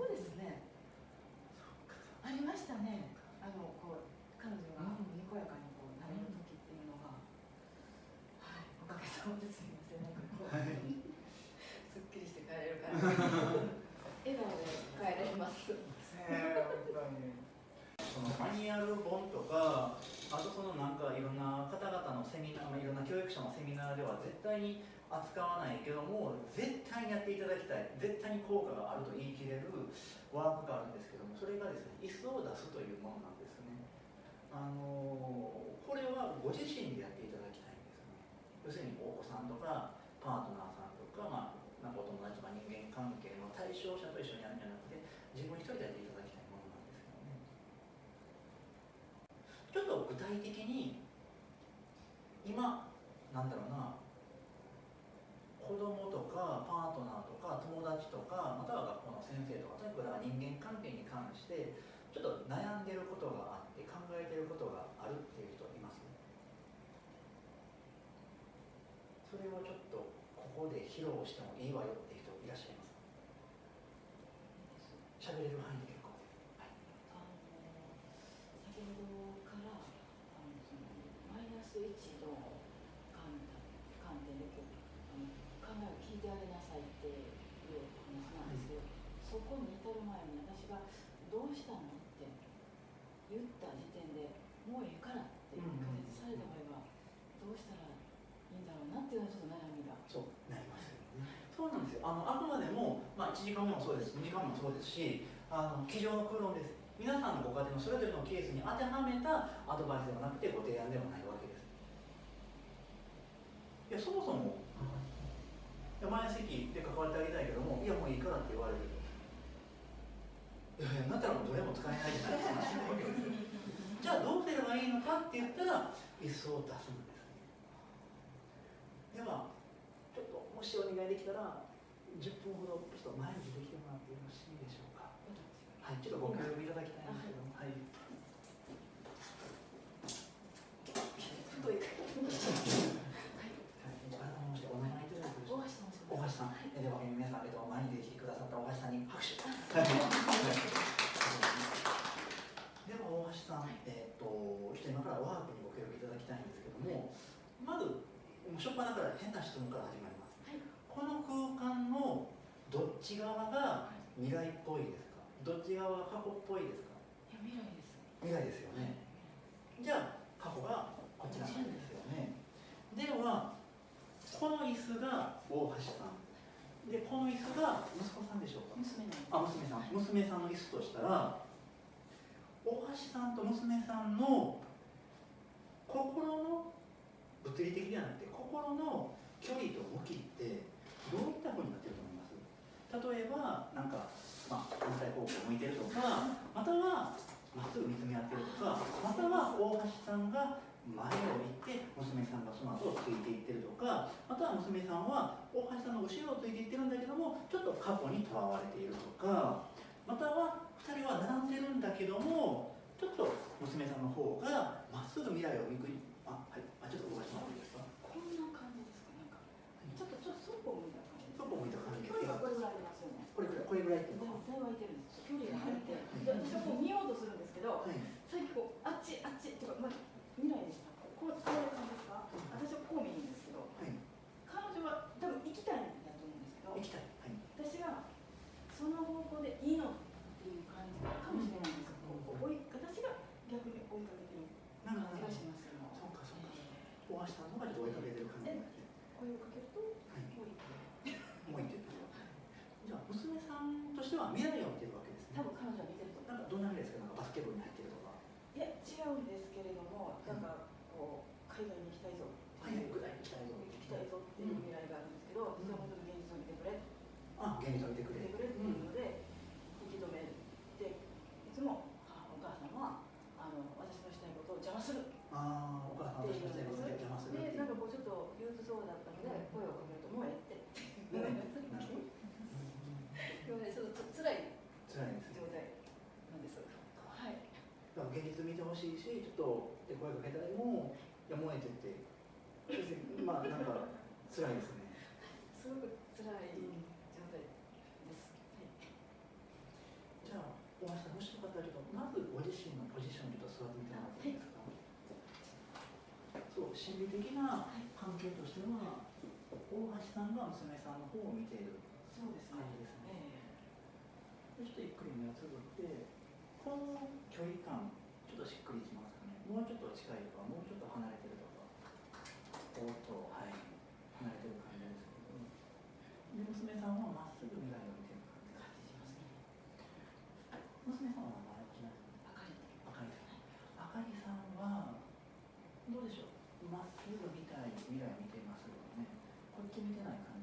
そうですね。ありましたね。あのこう彼女がにこやかにこうなれる時っていうのが、はい。おかげさまですみません。なんかこう、すっきりして帰れるから。笑顔で帰れます。そのマニュアル本とかあとそのなんかいろんな方々のセミナー、まあ、いろんな教育者のセミナーでは絶対に扱わないけども絶対にやっていただきたい。絶対に効果があると言い切れるワークがあるんですけどもそれがですね椅子を出すというものなんですね。あのこれはご自身でやっていただきたいんですね。要するにお子さんとかパートナーさんとか、まあ、なんかお友達とか人間関係の対象者と一緒にやるんじゃなくて自分一人でやっていただきたいものなんですけどね。ちょっと具体的に今なんだろうな子供とかパートナーとか友達とかまたは学校の先生とかとにかく人間関係に関してちょっと悩んでることがあって考えてることがあるっていう人いますそれをちょっとここで披露してもいいわよって人いらっしゃいます喋れる範囲で結構あの先ほどからあのそのマイナス1の観観点でこうあの考えを聞いてあげなさいっていうお話なんですけど、そこに至る前に私が「どうしたの?」って言った時点でもうええからって解説された場合はどうしたらいいんだろうなっていうのはちょっと悩みが。そうなりますよねそうなんですよあのあくまでも、まあ、1時間もそうです。2時間もそうですしあの机上の空論です。皆さんのご家庭のそれぞれのケースに当てはめたアドバイスではなくてご提案ではないわけです。いやそもそもいや前席で関わってあげたいけどもいやもういいからって言われる。いやいやなったらもうどれも使えないじゃないですかじゃあどうすればいいのかって言ったら椅子を出すんですではちょっともしお願いできたら10分ほどちょっと前に出てきてもらってよろしいでしょうか？はいちょっとご協力い。ただきたい。んですけどもはい。ましてお名前い。大橋さんではえ皆さん、えっと、前に出てきてくださった大橋さんに拍手。では大橋さん、えっと、ちょっと今からワークにご協力い。ただきたい。んですけども、まず、初っ端から変な質問から始まりこの空間のどっち側が未来っぽいですか？どっち側が過去っぽいですか？いや未来です未来ですよね。じゃあ、過去がこちらなんですよね。では、この椅子が大橋さん。で、この椅子が息子さんでしょうか？娘のあ、娘さん。娘さんの椅子としたら、大橋さんと娘さんの心の物理的ではなくて心の距離と向きってどういったふうになってると思います？例えばなんか、まあ、反対方向向いてるとかまたはまっすぐ見つめ合ってるとかまたは大橋さんが前を行って娘さんがその後をついていってるとかまたは娘さんは大橋さんの後ろをついていってるんだけどもちょっと過去にとらわれているとかまたは2人は並んでるんだけどもちょっと娘さんの方がまっすぐ未来を見くりあはいあちょっと動かしてもらっていいですいてるんです距離が入って。で私はこう見ようとするんですけどはい。さっきこうあっちあっちとか、まあ、未来でしたこうこういう感じですか？私はこう見るんですけどはい。彼女は多分行きたいんだと思うんですけど行きたい。はい。私がその方向でいいのっていう感じかもしれないんですよ、こう追い私が逆に追いかけてるなんか感じがします。けどそうかそうか。え大橋さんの方が追いかけてる感じになってー声をかけるとはいこういって向いてるじゃあ娘さんとしては未来を見てるわけですね。多分彼女は見てるとなんかどんな未来ですか？なんかバスケ部に入ってるとか。いや違うんですけれどもなんかこう海外に行きたいぞはい具体的に行きたい。ぞ行きたいぞっていう未来があるんですけど、うん。それは本当に現実を見てくれ。あ現実を見てくれ。見てくれっていうので引き止めていつも母お母さんはあの私のしたいことを邪魔する。あと声かけたりもやむを得ててまあなんか辛いですね。すごく辛い状態です、はい、じゃあ大橋さんもしよかったらちまずご自身のポジションにちょっと座ってみてもらっていいですか、はい、そう心理的な関係としては、大橋さんが娘さんの方を見ている感じですね、そねえー、ちょっとゆっくり目をつぶってこの距離感ちょっとしっくりもうちょっと近いとかもうちょっと離れてるとかおっとはい離れてる感じですけど、で娘さんはまっすぐ未来を見てる感じがしますね。娘さんは名前は決まってあかりあかりさんあかりさんはどうでしょう？まっすぐ見たい未来見てますよね。こっち見てない感じ？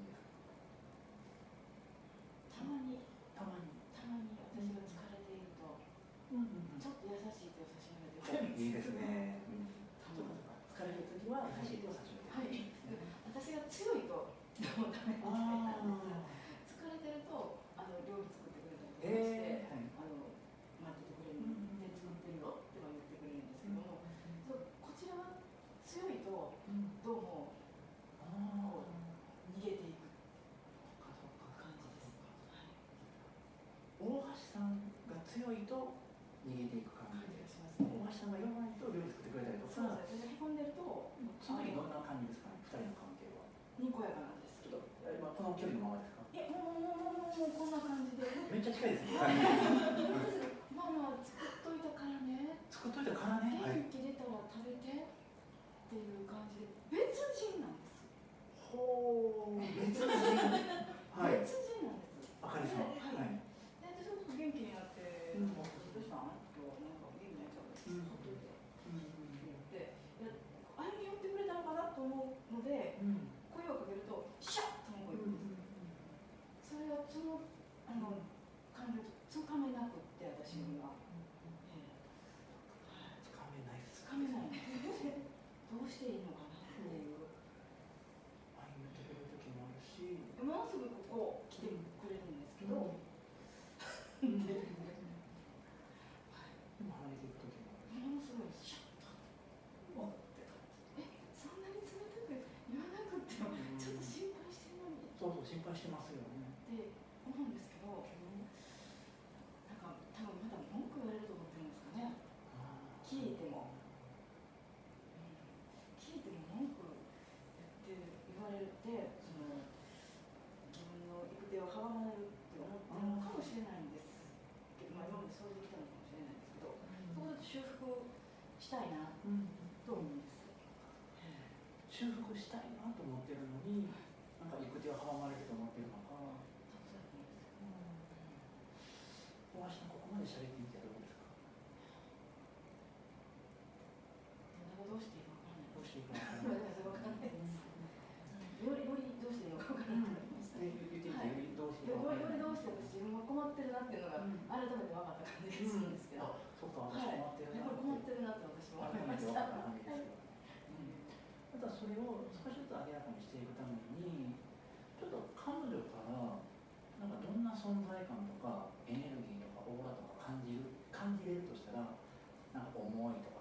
近いですね。ママ作っといたからね。作っといたからね。元気出たら食べてっていう感じで別人なんです。ほ。別人。はい。別人なんです。かり。はい。元気になって、うん、なんか元気なっちゃう。あれに寄ってくれたのかなと思うので、うん、声をかけるとシャと。それはそのあの。つかめなくって私には。したいなと思うんです、修復したいなと思ってるのに、なんか行く手を阻まれると思ってるのか、大橋さん、ここまで喋ってみてどうですか？どうしていいか分からない。どうしていいか分からないです。どうしてか。う自分が困ってるなっていうのが改めて分かった感じです。そうか私困ってるなって、困ってるなって私も思い。ました。ただそれを少しずつ明らかにしてい。くためにちょっと彼女からなんかどんな存在感とかエネルギーとかオーラとか感じる感じれるとしたらなんか思い。とか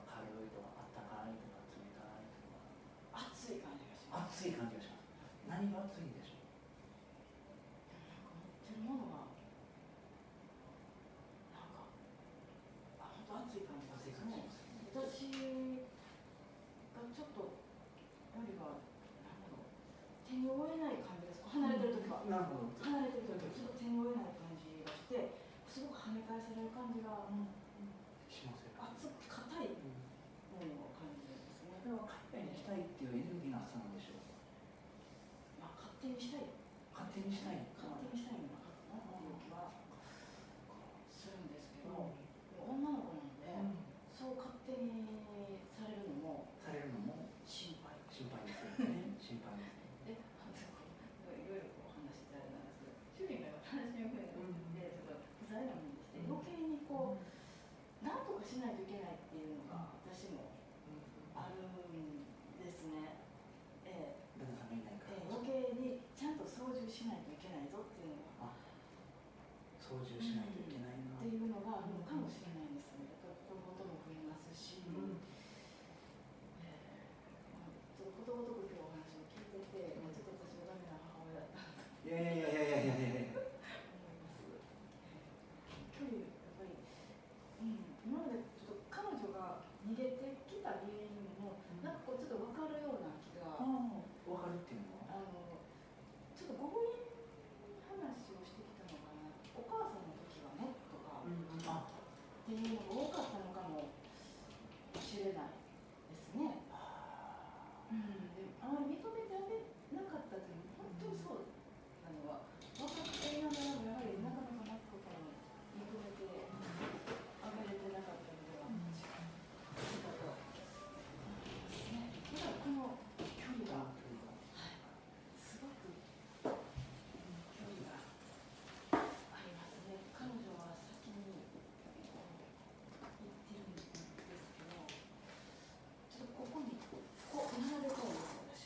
Oh.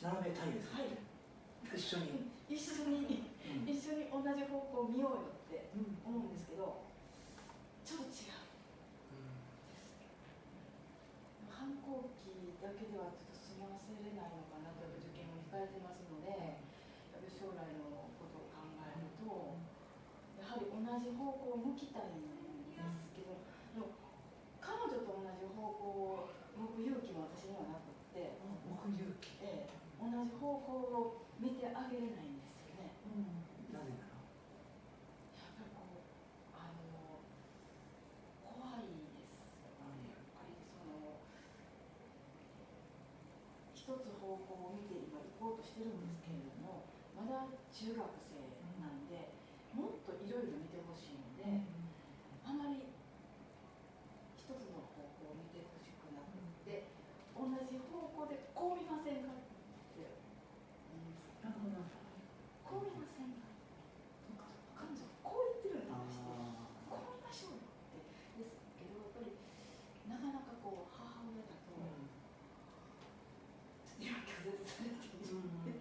並べたいです、はい。一緒に、一緒にうん。一緒に同じ方向を見ようよってうん。思うんですけどちょっと違う。反抗期だけではちょっと済ませれないのかなと受験を控えてますのでやっぱり将来のことを考えるとやはり同じ方向を向きたいんですけど彼女と同じ方向を向く勇気も私にはなくって、目勇気、ええ、同じ方向を見てあげれないんですよね。なぜならやっぱりこうあの怖いですよね。やっぱりその一つ方向を見て今行こうとしてるんですけれども、まだ中学生なんで、もっといろいろ見てほしいので、あまり一つの方向を見てほしくなくって、同じ方向でこう見ませんかって言うんです。なるほどこう見ませんか。彼女こう言ってるんだして。あこう見ましょうよってですけどやっぱりなかなかこう母親だと、ー今拒絶されている、うん難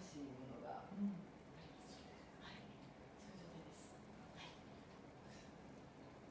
しいものがありますはいそういう状態です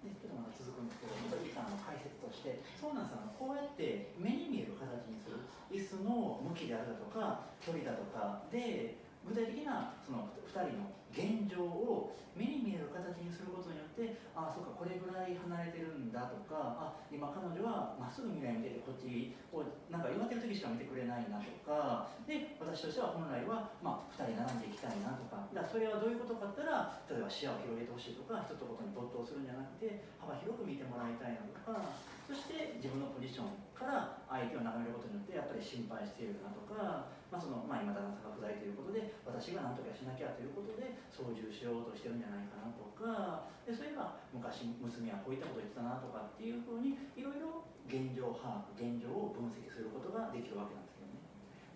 でちょっとまだ続くんですけど、また一旦あの解説として、そうなんですあのこうやって目に見える形にする、椅子の向きであるだとか、距離だとかで、具体的なその2人の現状を目に見える形にすることによって、ああ、そうか、これぐらい離れてるんだとか、あ今、彼女はまっすぐ未来見てて、こっちをなんか言われてる時しか見てくれないなとか、で、私としては本来は、まあ、2人並んでいきたいなとか、だからそれはどういうことかって言ったら、例えば視野を広げてほしいとか、一つことに没頭するんじゃなくて、幅広く見てもらいたいなとか、そして自分のポジションから相手を眺めることによって、やっぱり心配しているなとか、まあそのまあ、今、旦那さんが不在ということで、私が何とかしなきゃということで、操縦しようとしてるんじゃないかなとか、でそういえば昔、娘はこういったこと言ってたなとかっていうふうに、いろいろ現状把握、現状を分析することができるわけなんですよね。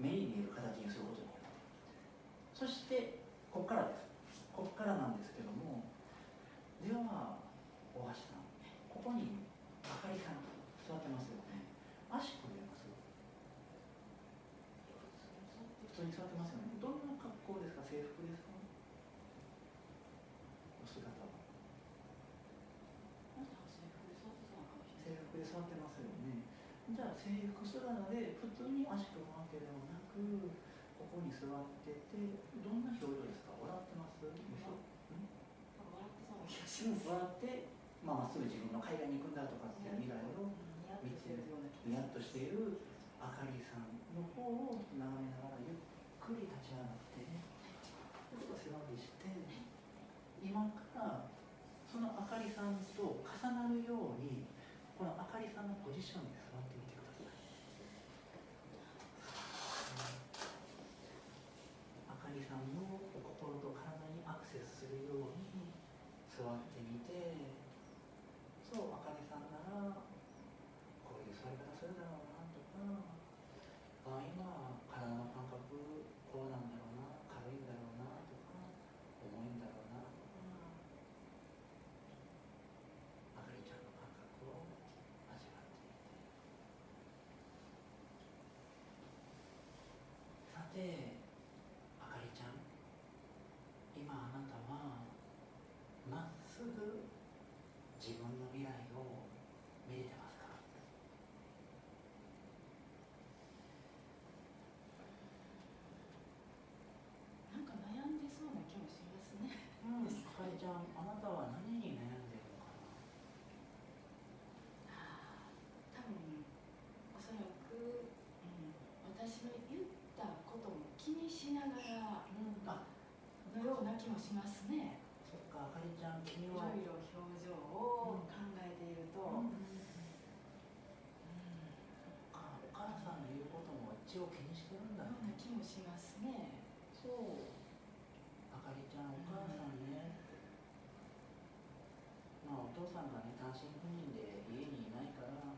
目に見える形にすることによって。そして、ここからです。ここからなんですけども、では、大橋さん、ここにあかりさん座ってますよね。足組めます普通に座ってますよね。どんな格好ですか？制服ですか？お姿は。制服で座ってますよね。じゃあ制服姿で普通に足組むわけでもなく、ここに座ってて、どんな表情ですか？笑ってます？笑ってそうな気がしうんます笑って、まあ、っすぐ自分の海外に行くんだとかっていう未来をニヤッとしてるような気ニヤッとしているあかりさんの方を眺めながらゆっくり立ち上がってちょっと背伸びして今からそのあかりさんとなるようにこのあかりさんのポジションに座ってみてくださいあかりさんの心と体にアクセスするように座ってみてそうあかりさんならこういう座り方するだろうなとかあ今体の感覚こうなんだろうな軽いんだろうなとか重いんだろうなとかあかりちゃんの感覚を味わってみてさてあかりちゃん今あなたはまっすぐ自分の未来を見れてますかなんか悩んでそうな気もしますねうん、あかりちゃん、あなたは何に悩んでるのか多分おそらく、うん、私の言ったことも気にしながらな。あ、のような気もしますねそっか、あかりちゃん、君いは。ろいろ表情を考えていると、うんうんあお母さんの言うことも一応気にしてるんだようなね。気もしますねそう。あかりちゃん、お母さんね。まあ、お父さんがね、単身赴任で家にいないから。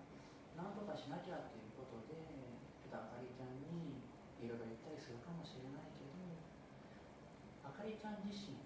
何とかしなきゃっていうことで、ちょっとあかりちゃんにいろいろ言ったりするかもしれないけど。あかりちゃん自身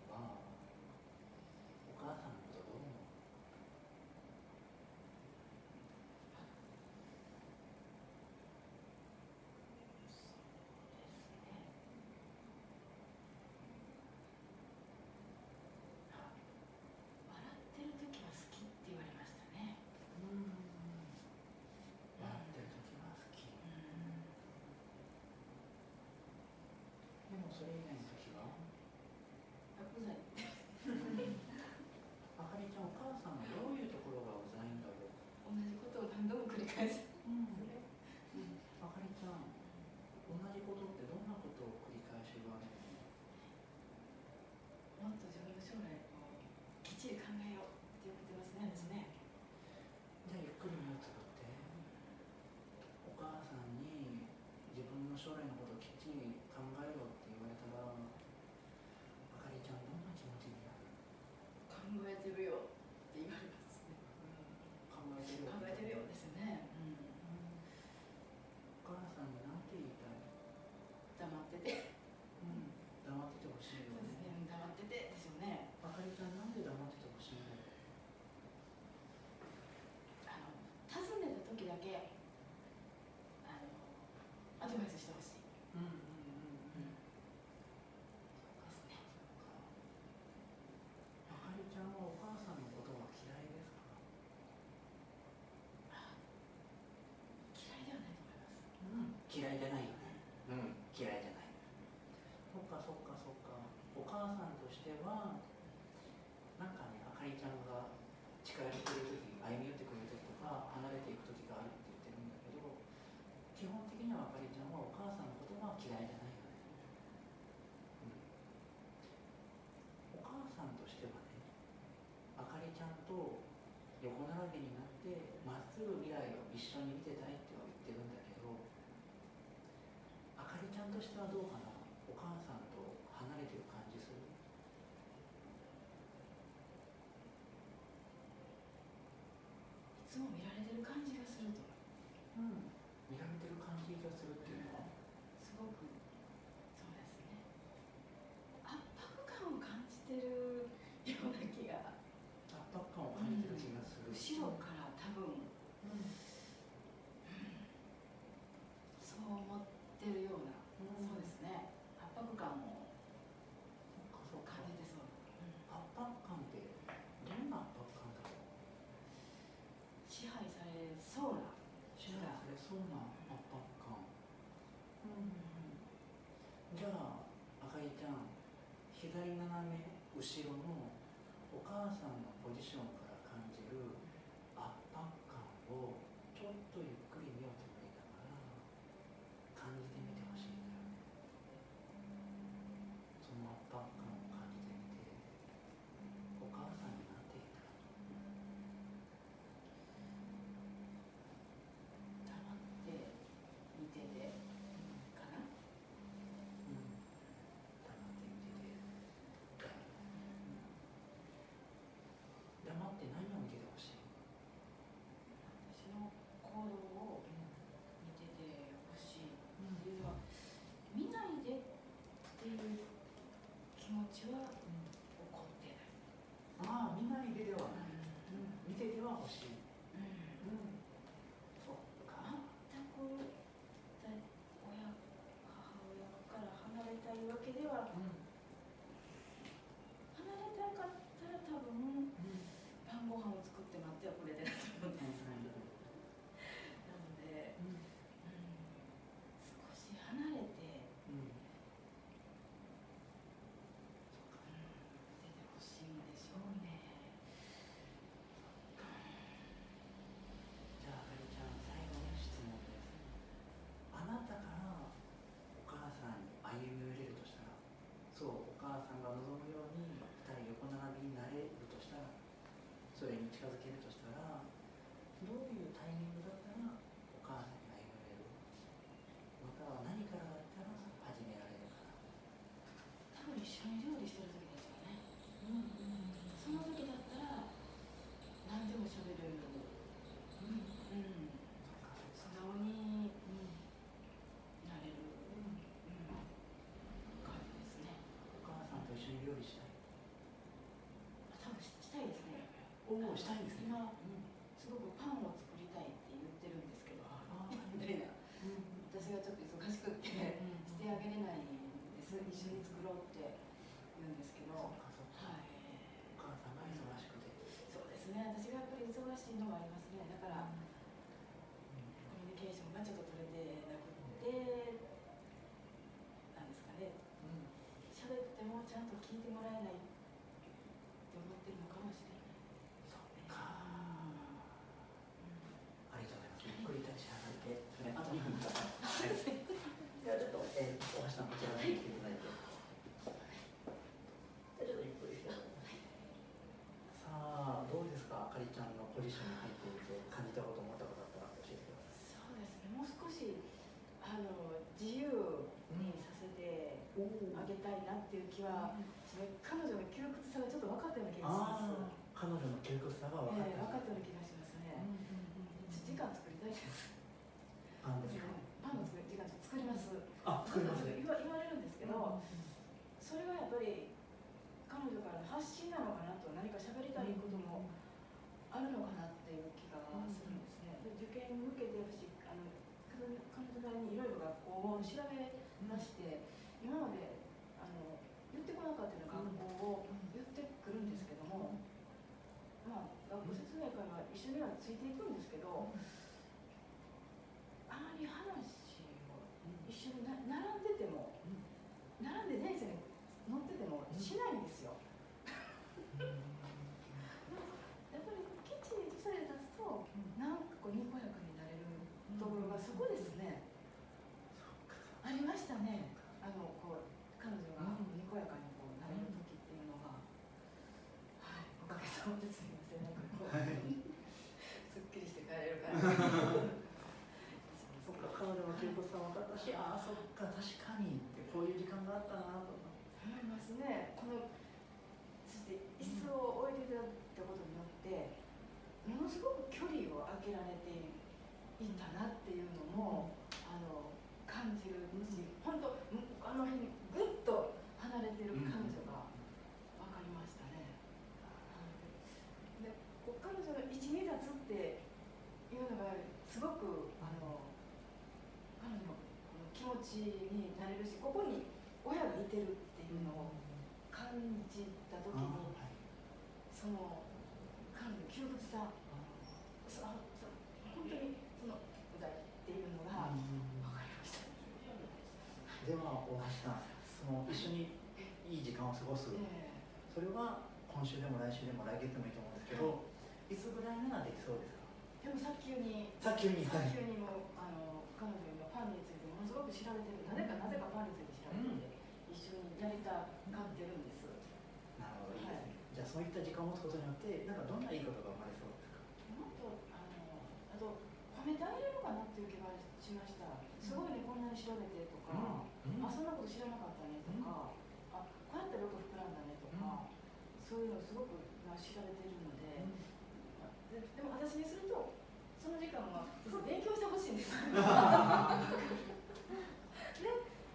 to do. 一緒に見てたいっては言ってるんだけどあかりちゃんとしてはどうかな？お母さんと離れてる感じする？いつも見られてる感じがすると。うん。見られてる感じがするっていうのはすごくそうですね圧迫感を感じてるような気が圧迫感を感じてる気がする、後ろから多分うんそう思ってるような、そうですね圧迫感をそっかそっか感じてそう、圧迫感ってどんな圧迫感だろう支配されそうな支配されそうな圧迫感じゃああかりちゃん左斜め後ろのおさんのポジションから感じる圧迫感をちょっとゆっくり目をつぶりながら感じてみてほしいんだよねその圧迫感を感じてみてお母さんになっていたら黙って見ててかなうん黙って見てて黙って何を見ててほしい私の行動を見ててほしいっていうのは見ないでっていう気持ちは起こってない、ああ見ないでではない、見てては欲しい、うんうん、そっか全くだ親母親から離れたいわけではうん。離れたかったら多分晩ご飯を作って待ってはくれてると思うんです、なので、うん、少し離れてうん出てほしいんでしょうね。じゃああかりちゃん最後の質問ですあなたからお母さんに歩み寄れるとしたらそうお母さんが望むように二人横並びになれるとしたらそれに近づけるとしたらどういうタイミングだったらお母さんに歩み寄れるまたは何からだったら始められるか多分一緒に料理してる時ですよね。うんその時だったら何でも喋れる。うんうん、素直になれる、うん、感じですね。お母さんと一緒に料理したい多分ししたいですね。おおしたいんですね。今うんすごくパンを作りたいって言ってるんですけど、あみたいな。うん私がちょっと忙しくってしてあげれないんです。一緒に作ろうって言うんですけど、そはっかそっかい。お母さんが忙しくてそうですね。私がやっぱり忙しいのもありますね。だから。コミュニケーションがちょっと取れてなくってなんですかねうん喋ってもちゃんと聞いてもらえないって思ってるのかもしれないそっかありがとうございます。ゆっくり立ち上がって、それあと2分ください。はい。ではちょっと、えー、大橋さんこちらに来ていただいて。でちょっとゆっくりして。さあ、どうですか、あかりちゃんのポジションに入っていて、感じたこと、思ったことあったら教えてくださそうですねもう少しあの自由にさせてい。おあげたいなっていう気は、彼女の窮屈さがちょっと分かったような気がします彼女の窮屈さが分かっええ分かた。ったような気がしますね、時間作りたいですパンですか。パンの作り時間作りますあ、作りますね。言わ言われるんですけど、それはやっぱり彼女からの発信なのかなと何か喋りたいこともあるのかなっていう気がするんですね。で受験に向けて私あの彼女なりにいろいろ学校を調べまして今までこなかったような学校を言ってくるんですけども、まあ学校説明会は一緒にはついていくんですけど、あまり話を一緒にな並んでても。並んで電車に乗っててもしないんですよ。やっぱりきっちりとされ立つと、なんかこうにこやかになれるところがそこですね。ありましたね。あのこう彼女がにこやかにこうなれる時っていうのが、はい、おかげさまですみません。なんかこう、はいすっきりして帰れる感じ。そっか彼女の恵子さん分かったしああそっか確かにってこういう時間があったなとか思いますね。このそして椅子を置いていただいたことによって、ものすごく距離を空けられていたなっていうのも、あの感じるし、本当あの辺にぐっと離れてる彼女が分かりましたね。で、こう彼女の一二立つっていうのがすごくあの彼女の気持ちになれるし、ここに親がいてるっていうのを感じた時に、その彼女の窮屈さ、そあそ本当にそのうざいっていうのが分かりました。では大橋さんその一緒にいい時間を過ごす。えそれは今週でも来週でも来月でもいいと思うんですけどい。つぐらいならできそうですか？えでも早急に早急に早急にもあの彼女今パンについてものすごく調べてる。なぜかなぜかパンについて調べてて、一緒にやりたがってるんです。なるほどいいですね、じゃあそういった時間を持つことによってなんかどんないいことが生まれそうですか？もっとあのあと褒めてあげれるかなっていう気がしました。すごいねこんなに調べてとか、うんあそんなこと知らなかったねとか、あこうやったらよく膨らんだねとか、そういうのすごくまあ調べてるので、ででも私にするとその時間は 勉強してほしいんです。で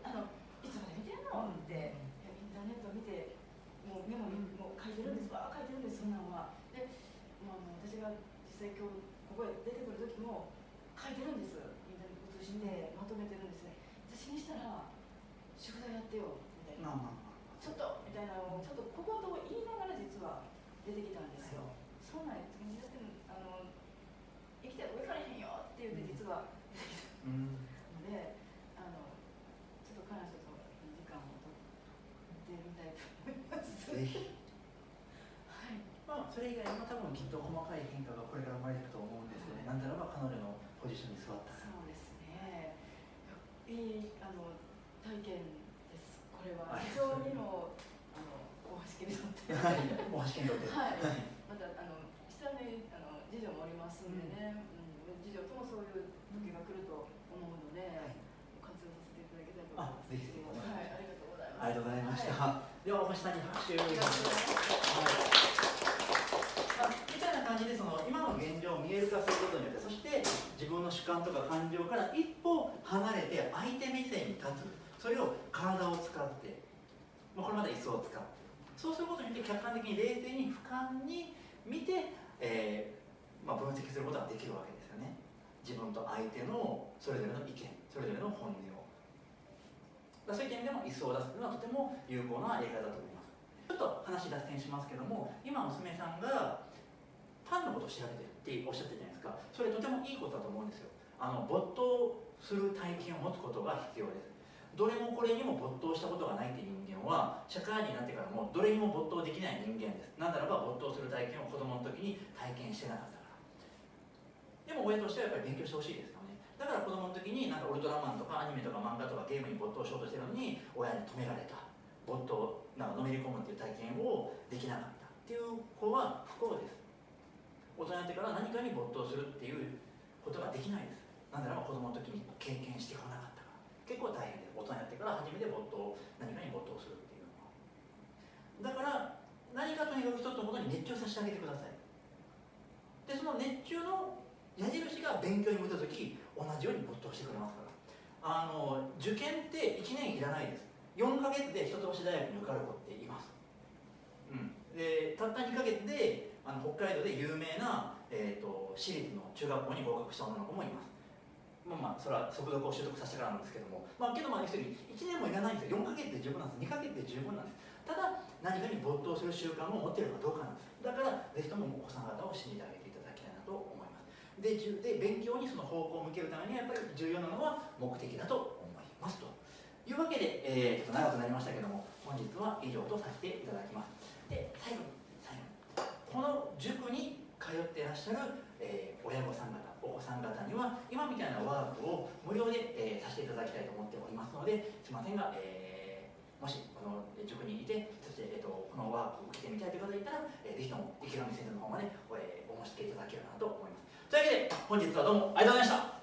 あのいつまで見てんのって、いやインターネット見てもうメモにもう書いてるんですわあ書いてるんですそんなんはで、まあ、あの私が実際今日ここへ出てくる時も書いてるんですインターネット通信でまとめてるんですね私にしたら宿題やってよみたいなまあまあまあちょっとみたいなのをちょっと小言を言いながら実は出てきたんですよ、そうなんやだってあの生きてる上からへんよって言って実は出てきたうんので、あのちょっと彼女といい時間をとってみたいと思います。ぜひはい。まあそれ以外にきっと細かい変化がこれから生まれていくと思うんですよね。なんだろう彼女のポジションに座った。らそうですね。いいあの体験です。これは。非常にもあの大橋家にとって。はい。大橋健人って。はい。またあの下にあの次女もおりますんでね、うん、次女ともそういう時が来ると思うので、活用させていただきたいと思います。あぜひぜひはい、ありがとうございます。ありがとうございました、はい。では大橋さんに拍手をありがとうございます。まあ、みたいな感じでその今の現状を見える化することによってそして自分の主観とか感情から一歩離れて相手目線に立つ。それを体を使って、まあ、これまた椅子を使ってそうすることによって客観的に冷静に俯瞰に見て、えーまあ、分析することができるわけですよね。自分と相手のそれぞれの意見それぞれの本音を。だそういった意味でも椅子を出すというのはとても有効なやり方だと思います。ちょっと話脱線しますけども今娘さんがパンのことを調べてるっておっしゃってるじゃないですか。それとてもいいことだと思うんですよ。あの没頭する体験を持つことが必要です。どれもこれにも没頭したことがないって人間は社会人になってからもどれにも没頭できない人間です。なぜならば没頭する体験を子供の時に体験してなかったから。でも親としてはやっぱり勉強してほしいですよね。だから子供の時になんかウルトラマンとかアニメとか漫画とかゲームに没頭しようとしてるのに親に止められた。没頭なんかのめり込むっていう体験をできなかった。っていう子は不幸です。大人になってから何かに没頭するっていうことができないです。なんならば子供の時に経験してこなかったから。結構大変で大人になってから初めて没頭何かに没頭するっていうのは。だから何かとにかく一つのことに熱中させてあげてください。でその熱中の矢印が勉強に向いた時同じように没頭してくれますから。あの受験って1年いらないです。4ヶ月で一橋大学に受かる子っています、うん、でたった2ヶ月であの北海道で有名な、えー、と私立の中学校に合格した女の子もいます。まあまあそれは速読を習得させてからなんですけども。まあけどまあ要するに1年もいらないんですよ。4ヶ月で十分なんです。2ヶ月で十分なんです。ただ何かに没頭する習慣を持っているかどうかなんです。だからぜひともお子さん方を信じてあげていただきたいなと思います。でで勉強にその方向を向けるためにはやっぱり重要なのは目的だと思いますと。いうわけで、えー、ちょっと長くなりましたけども本日は以上とさせていただきます。で最後この塾に通っていらっしゃる、えー、親御さん方お子さん方には今みたいなワークを無料で、えー、させていただきたいと思っておりますのですいませんが、えー、もしこの塾にいてそして、えーと、このワークを受けてみたいという方がいたら、えー、ぜひとも池上先生の方まで、え、お申し付けいただければなと思います。というわけで本日はどうもありがとうございました。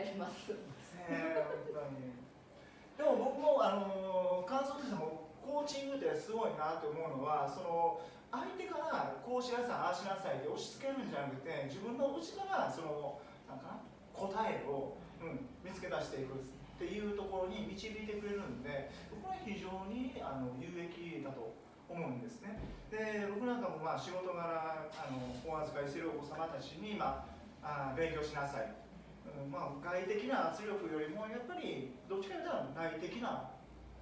れます。でも僕もあの感想としてもコーチングってすごいなと思うのはその相手からこうしなさいああしなさいって押し付けるんじゃなくて自分の内からそのなんか答えを、うん、見つけ出していくっていうところに導いてくれるんで僕は非常にあの有益だと思うんですね。で僕なんかもまあ仕事柄あのお預かりするお子様たちに、まあ、あ勉強しなさい。まあ、外的な圧力よりもやっぱりどっちかというと内的な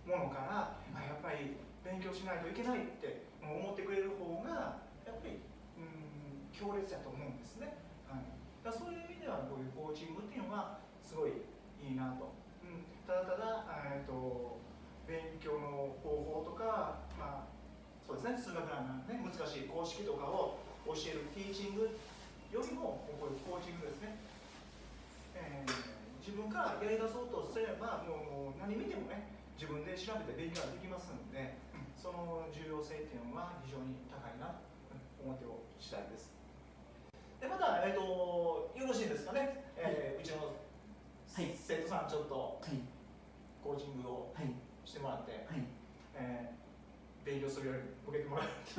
ものから、あ、やっぱり勉強しないといけないって思ってくれる方がやっぱりうん強烈だと思うんですね、はい、だそういう意味ではこういうコーチングっていうのがすごいいいなと、うん、ただただ、えーと、勉強の方法とか、まあ、そうですね。数学なんかね難しい公式とかを教えるティーチングよりもこういうコーチングですね。えー、自分からやりだそうとすればもう何見てもね自分で調べて勉強ができますので、その重要性っていうのは非常に高いなと思ってお次第です。でまた、えーと、よろしいですかね、えー、うちの生徒さんちょっとコーチングをしてもらって、はい、えー、勉強するより受けてもらう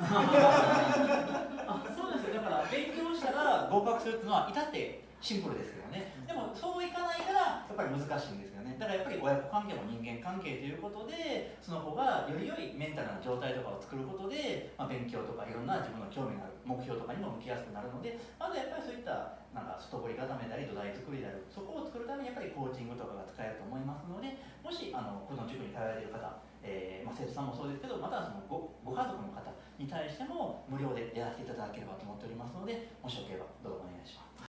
あそうですよ。だから勉強したら合格するっていうのは至ってシンプルですけどねでもそういかないからやっぱり難しいんですよね。だからやっぱり親子関係も人間関係ということでその子がより良いメンタルな状態とかを作ることで、まあ、勉強とかいろんな自分の興味のある目標とかにも向きやすくなるのでまずやっぱりそういったなんか外堀固めたり土台作りであるそこを作るためにやっぱりコーチングとかが使えると思いますのでもしあのこの塾に通われている方、えーまあ、生徒さんもそうですけどまたはそのごご家族の方に対しても無料でやらせていただければと思っておりますのでもしよければ